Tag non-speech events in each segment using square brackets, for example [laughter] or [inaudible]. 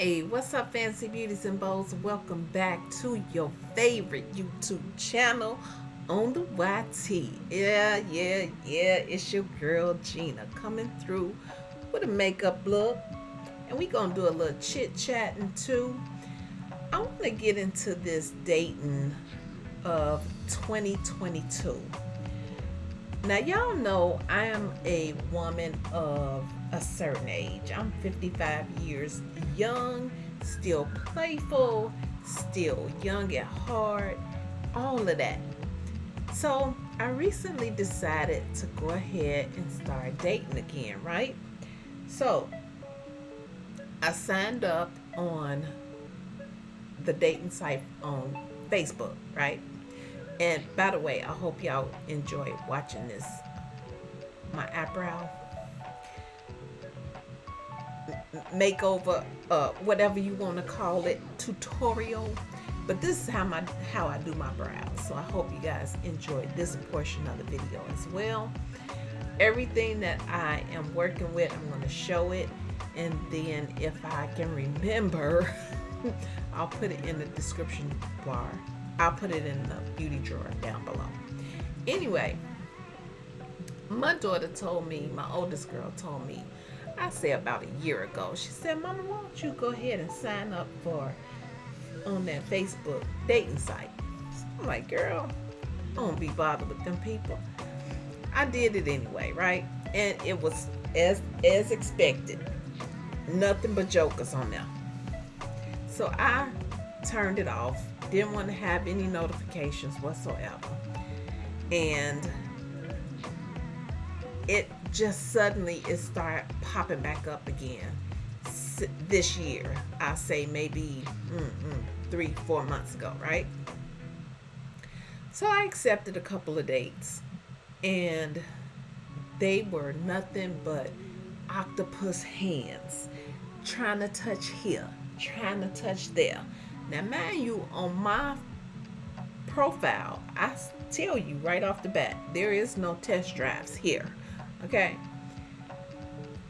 Hey, what's up, Fancy Beauties and Bows? Welcome back to your favorite YouTube channel on the YT. Yeah, yeah, yeah, it's your girl Gina coming through with a makeup look. And we gonna do a little chit chatting too. I wanna get into this dating of 2022. Now, y'all know I am a woman of a certain age. I'm 55 years young, still playful, still young at heart, all of that. So, I recently decided to go ahead and start dating again, right? So, I signed up on the dating site on Facebook, right? And by the way, I hope y'all enjoy watching this. My eyebrow makeover, uh, whatever you want to call it, tutorial. But this is how my how I do my brows. So I hope you guys enjoyed this portion of the video as well. Everything that I am working with, I'm going to show it. And then if I can remember, [laughs] I'll put it in the description bar I'll put it in the beauty drawer down below. Anyway, my daughter told me, my oldest girl told me, I say about a year ago, she said, Mama, why don't you go ahead and sign up for on that Facebook dating site? I'm like, girl, I don't be bothered with them people. I did it anyway, right? And it was as as expected. Nothing but jokers on there. So I turned it off didn't want to have any notifications whatsoever. And it just suddenly it started popping back up again this year. I say maybe mm, mm, three, four months ago, right? So I accepted a couple of dates, and they were nothing but octopus hands, trying to touch here, trying to touch there. Now, mind you, on my profile, I tell you right off the bat, there is no test drives here. Okay?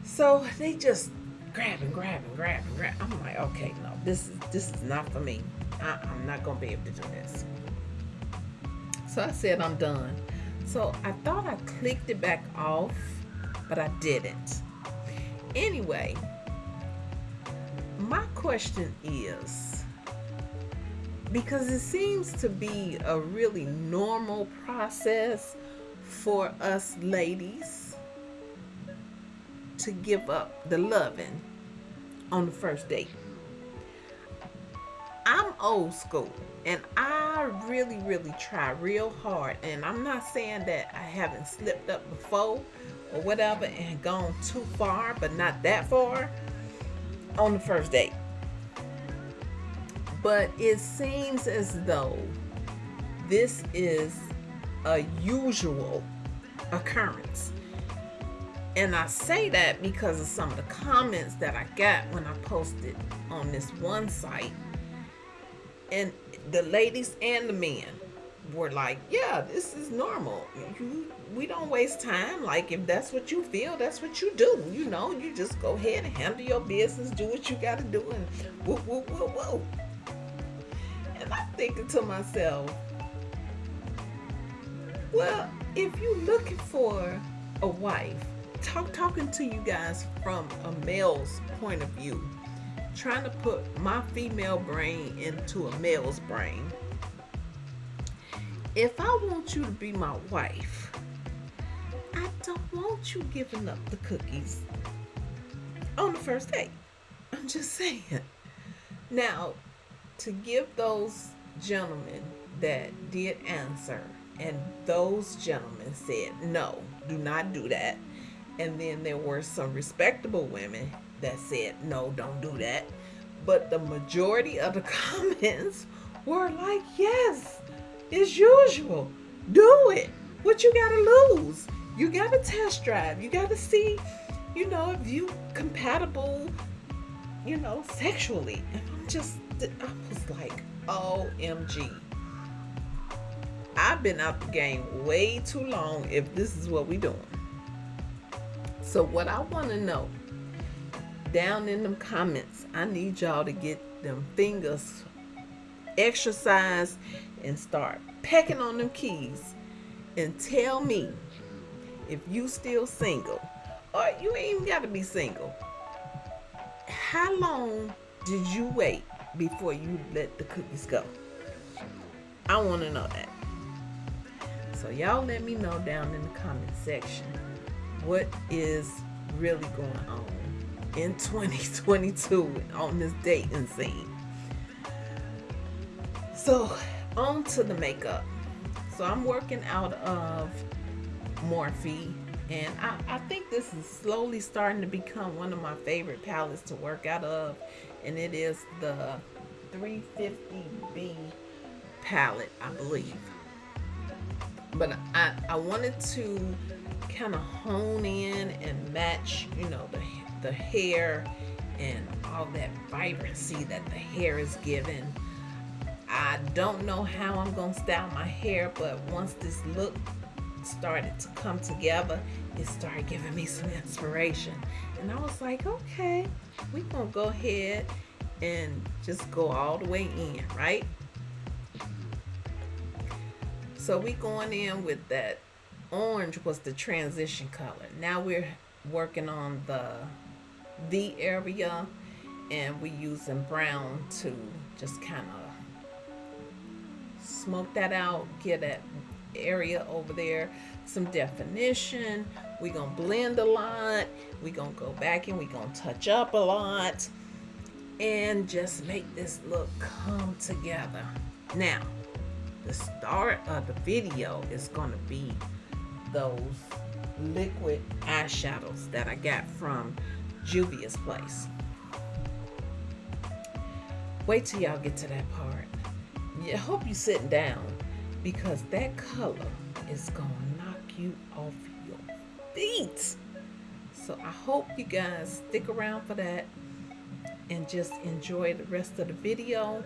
So they just grab and grab and grab and grab. I'm like, okay, no, this is this is not for me. I, I'm not gonna be able to do this. So I said I'm done. So I thought I clicked it back off, but I didn't. Anyway, my question is because it seems to be a really normal process for us ladies to give up the loving on the first date. I'm old school and I really, really try real hard. And I'm not saying that I haven't slipped up before or whatever and gone too far, but not that far on the first date but it seems as though this is a usual occurrence. And I say that because of some of the comments that I got when I posted on this one site. And the ladies and the men were like, yeah, this is normal. You, we don't waste time. Like, if that's what you feel, that's what you do. You know, you just go ahead and handle your business, do what you got to do, and whoop, whoop, whoop, whoop. And I'm thinking to myself, well, if you're looking for a wife, talk talking to you guys from a male's point of view, trying to put my female brain into a male's brain. If I want you to be my wife, I don't want you giving up the cookies on the first date. [laughs] I'm just saying. Now, to give those gentlemen that did answer, and those gentlemen said, no, do not do that. And then there were some respectable women that said, no, don't do that. But the majority of the [laughs] comments were like, yes, as usual, do it. What you gotta lose? You gotta test drive. You gotta see, you know, if you compatible, you know, sexually. And I'm just I was like, OMG. I've been out the game way too long if this is what we doing. So what I want to know, down in them comments, I need y'all to get them fingers exercise and start pecking on them keys and tell me if you still single or you ain't even got to be single. How long did you wait before you let the cookies go? I want to know that. So y'all let me know down in the comment section what is really going on in 2022 on this dating scene. So on to the makeup. So I'm working out of Morphe and I, I think this is slowly starting to become one of my favorite palettes to work out of and it is the 350B palette I believe but I, I wanted to kind of hone in and match you know the, the hair and all that vibrancy that the hair is given I don't know how I'm gonna style my hair but once this look started to come together, it started giving me some inspiration. And I was like, okay, we're going to go ahead and just go all the way in, right? So we going in with that orange was the transition color. Now we're working on the V area and we're using brown to just kind of smoke that out, get that area over there some definition we're gonna blend a lot we're gonna go back and we're gonna touch up a lot and just make this look come together now the start of the video is gonna be those liquid eyeshadows that I got from Juvia's place wait till y'all get to that part I hope you sitting down because that color is gonna knock you off your feet. So I hope you guys stick around for that and just enjoy the rest of the video.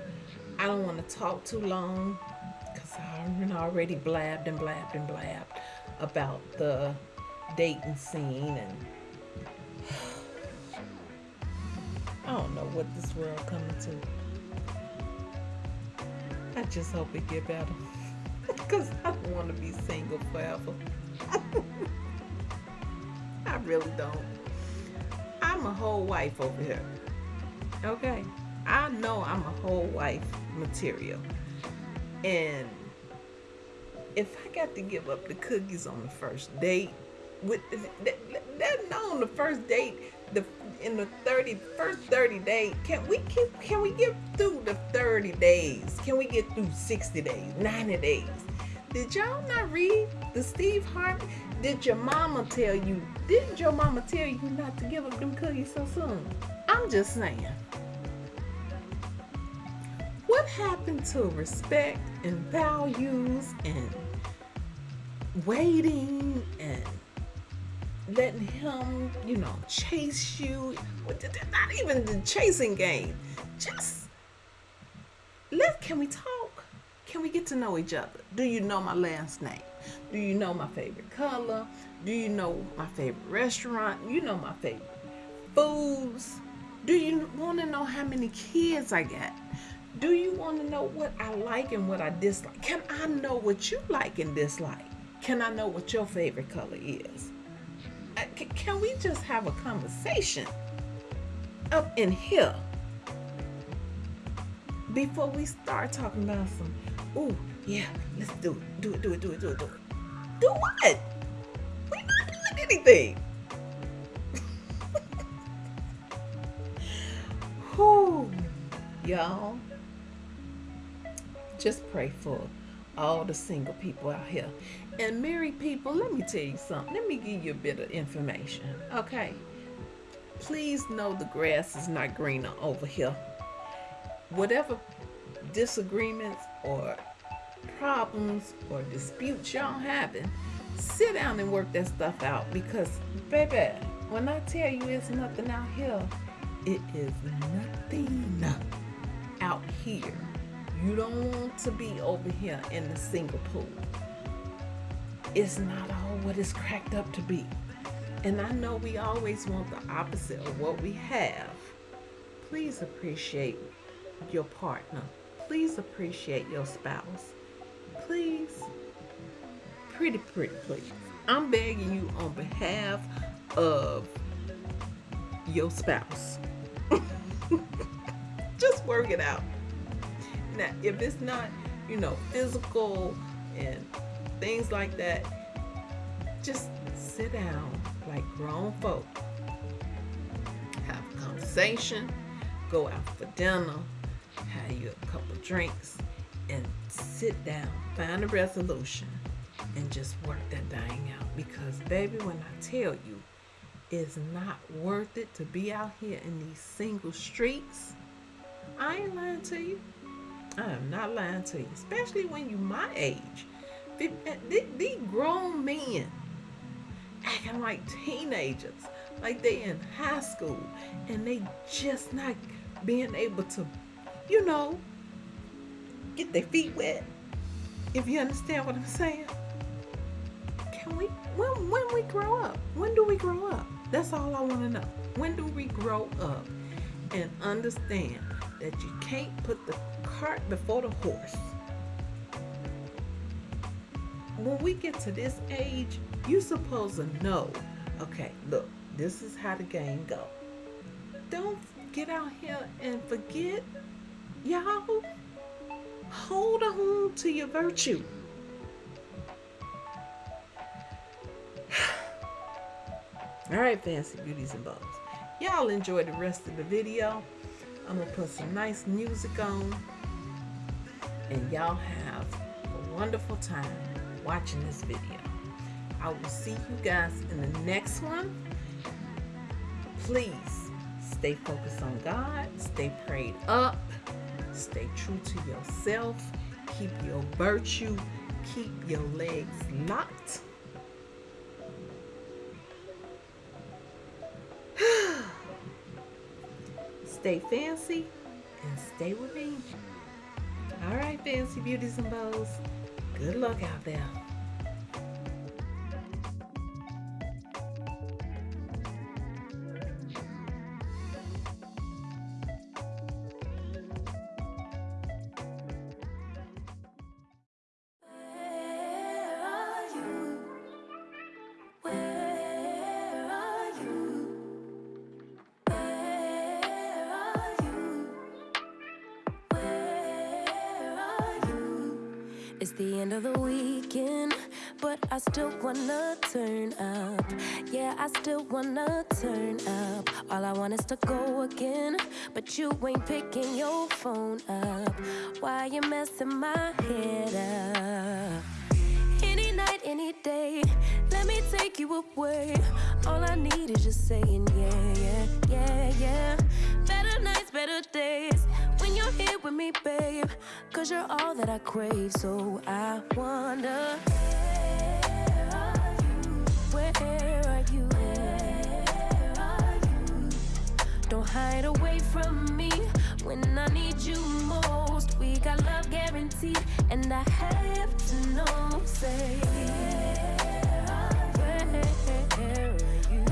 I don't want to talk too long because I already blabbed and blabbed and blabbed about the dating scene and [sighs] I don't know what this world coming to. I just hope it get better. [laughs] Because I don't want to be single forever. [laughs] I really don't. I'm a whole wife over here. Okay? I know I'm a whole wife material. And if I got to give up the cookies on the first date, with that, that on the first date, the in the 30 first 30 days, can we keep can we get through the 30 days? Can we get through 60 days, 90 days? Did y'all not read the Steve Harvey? Did your mama tell you? Didn't your mama tell you not to give up them cookies so soon? I'm just saying. What happened to respect and values and waiting and letting him, you know, chase you? Not even the chasing game. Just let. Can we talk? Can we get to know each other? Do you know my last name? Do you know my favorite color? Do you know my favorite restaurant? You know my favorite foods? Do you want to know how many kids I got? Do you want to know what I like and what I dislike? Can I know what you like and dislike? Can I know what your favorite color is? Can we just have a conversation up in here before we start talking about some Ooh, yeah, let's do it. Do it, do it, do it, do it, do it. Do what? We're not doing anything. [laughs] Whew, y'all. Just pray for all the single people out here. And married people, let me tell you something. Let me give you a bit of information, okay? Please know the grass is not greener over here. Whatever disagreements or problems or disputes y'all having, sit down and work that stuff out because, baby, when I tell you it's nothing out here, it is nothing out here. You don't want to be over here in the single pool. It's not all what it's cracked up to be. And I know we always want the opposite of what we have. Please appreciate your partner. Please appreciate your spouse. Please, pretty, pretty, please. I'm begging you on behalf of your spouse. [laughs] Just work it out. Now, if it's not, you know, physical and things like that, just sit down like grown folk. Have a conversation, go out for dinner, have you a couple drinks, and sit down, find a resolution, and just work that thing out. Because, baby, when I tell you, it's not worth it to be out here in these single streets. I ain't lying to you. I am not lying to you, especially when you my age. These grown men acting like teenagers, like they in high school, and they just not being able to, you know, get their feet wet. If you understand what I'm saying. Can we when when we grow up? When do we grow up? That's all I want to know. When do we grow up and understand that you can't put the cart before the horse? When we get to this age, you're supposed to know, okay, look, this is how the game go. Don't get out here and forget, y'all. Hold on to your virtue. [sighs] All right, fancy beauties and bows. Y'all enjoy the rest of the video. I'm gonna put some nice music on, and y'all have a wonderful time watching this video. I will see you guys in the next one. Please stay focused on God, stay prayed up, stay true to yourself, keep your virtue, keep your legs locked. [sighs] stay fancy and stay with me. All right, fancy beauties and bows. Good luck out there. I still wanna turn up. All I want is to go again, but you ain't picking your phone up. Why you messing my head up? Any night, any day, let me take you away. All I need is just saying yeah, yeah, yeah, yeah. Better nights, better days when you're here with me, babe. Cause you're all that I crave, so I wonder Hide away from me when I need you most. We got love guaranteed, and I have to know, say Where are you?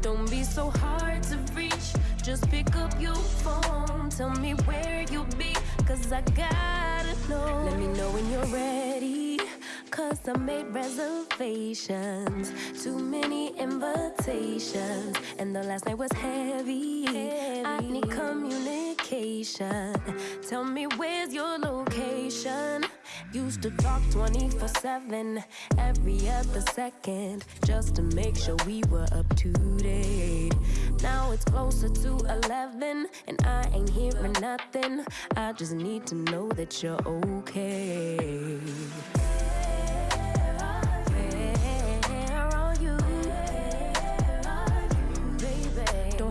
Don't be so hard to reach. Just pick up your phone. Tell me where you'll be. Cause I gotta know. Let me know when you're ready. Cause I made reservations. Too many invitations. And the last night was heavy. I need communication. Tell me where's your location. Used to talk 24 7, every other second, just to make sure we were up to date. Now it's closer to 11, and I ain't hearing nothing. I just need to know that you're okay.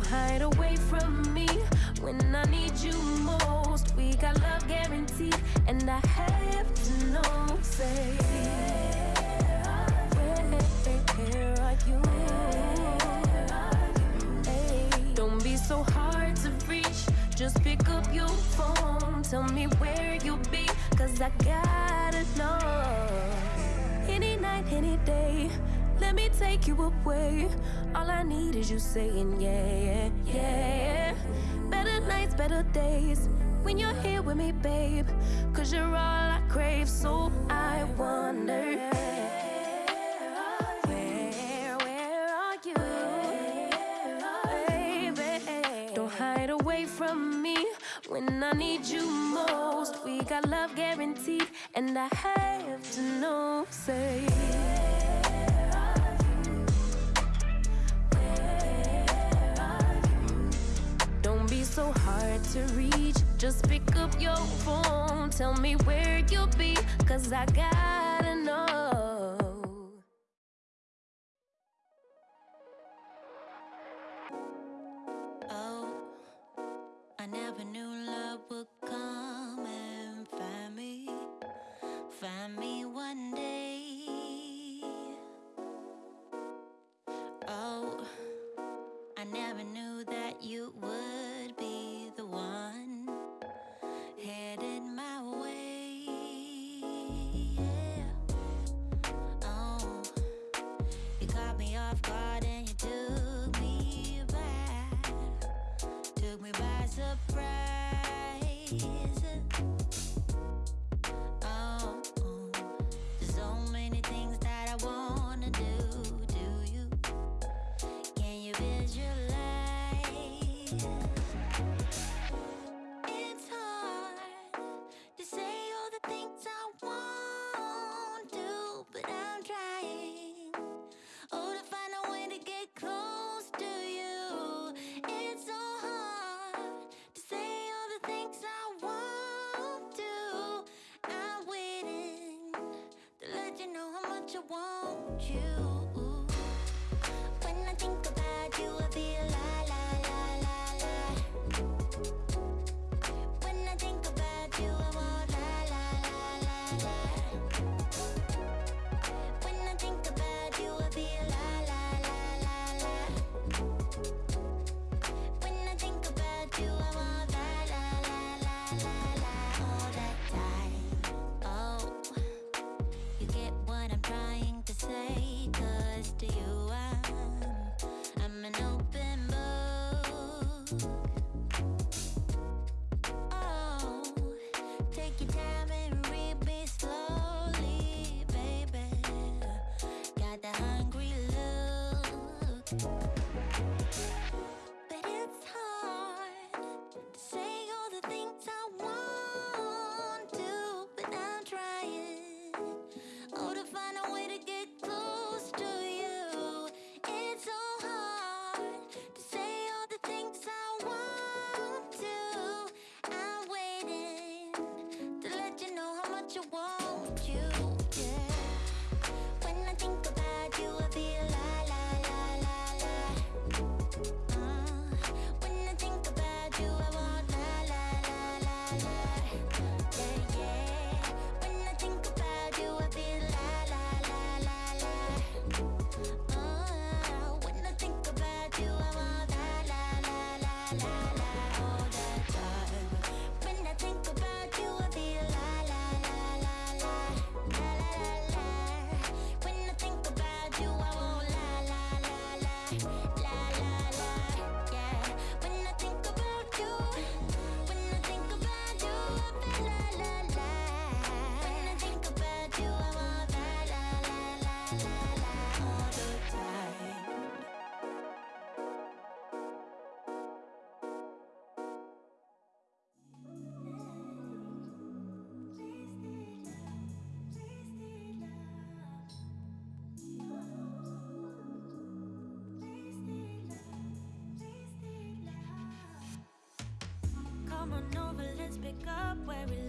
hide away from me when I need you most. We got love guaranteed, and I have to know, say, where are you? Hey, don't be so hard to reach. Just pick up your phone, tell me where you be, cause I gotta know. Any night, any day, let me take you away. All I need is you saying, yeah, yeah, yeah. Better nights, better days. When you're here with me, babe. Cause you're all I crave, so I wonder. from me when I need you most. We got love guaranteed, and I have to know. Say. to reach. Just pick up your phone. Tell me where you'll be Cause I got an easy you. Thank you. pick up where we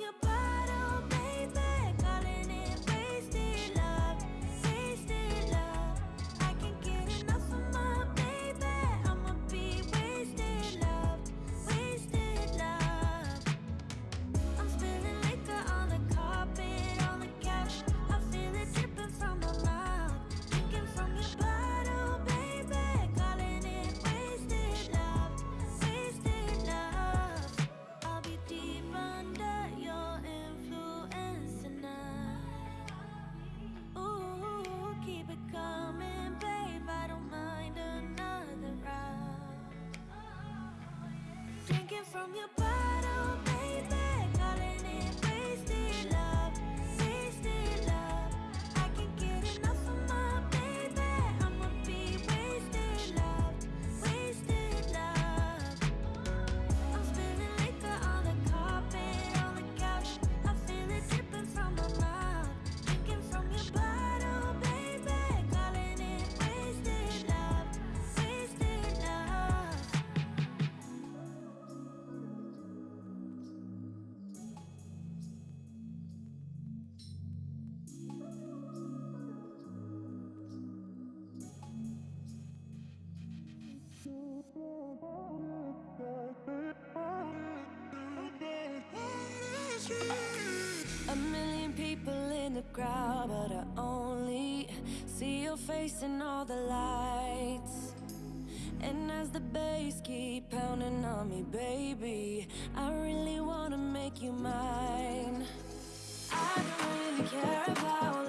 your body. from your body. The crowd, but I only see your face in all the lights. And as the bass keep pounding on me, baby, I really wanna make you mine. I don't really care about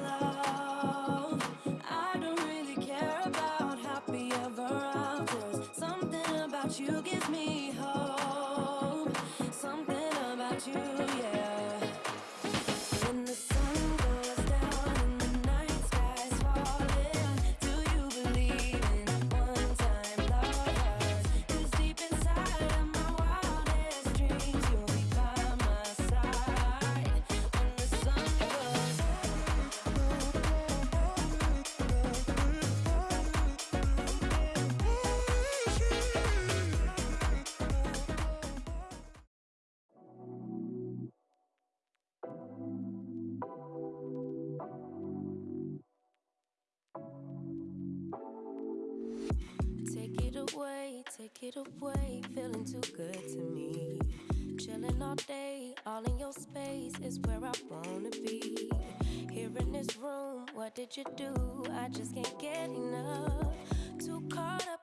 take it away, feeling too good to me. Chilling all day, all in your space is where I wanna be. Here in this room, what did you do? I just can't get enough. Too caught up